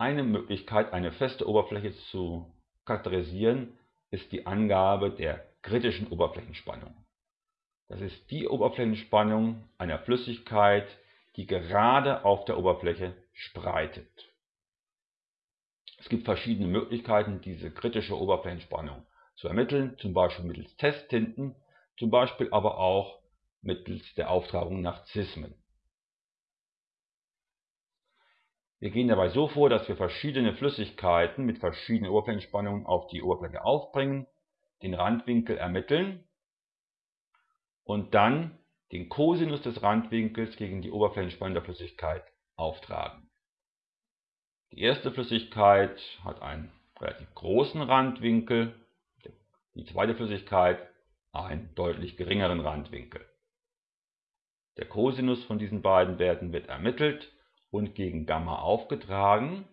Eine Möglichkeit, eine feste Oberfläche zu charakterisieren, ist die Angabe der kritischen Oberflächenspannung. Das ist die Oberflächenspannung einer Flüssigkeit, die gerade auf der Oberfläche spreitet. Es gibt verschiedene Möglichkeiten, diese kritische Oberflächenspannung zu ermitteln, zum Beispiel mittels Testtinten, zum Beispiel aber auch mittels der Auftragung nach Zismen. Wir gehen dabei so vor, dass wir verschiedene Flüssigkeiten mit verschiedenen Oberflächenspannungen auf die Oberfläche aufbringen, den Randwinkel ermitteln und dann den Cosinus des Randwinkels gegen die Oberflächenspannung der Flüssigkeit auftragen. Die erste Flüssigkeit hat einen relativ großen Randwinkel, die zweite Flüssigkeit einen deutlich geringeren Randwinkel. Der Cosinus von diesen beiden Werten wird ermittelt und gegen Gamma aufgetragen.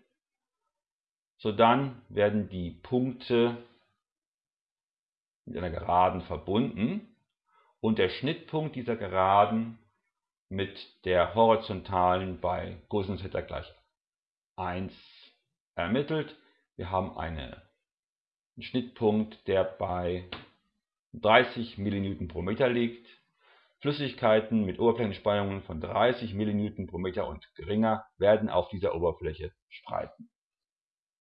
Sodann werden die Punkte mit einer Geraden verbunden und der Schnittpunkt dieser Geraden mit der horizontalen bei Cosinus Theta gleich 1 ermittelt. Wir haben eine, einen Schnittpunkt, der bei 30 mN pro Meter liegt Flüssigkeiten mit Oberflächenspannungen von 30 mN pro Meter und geringer werden auf dieser Oberfläche spreiten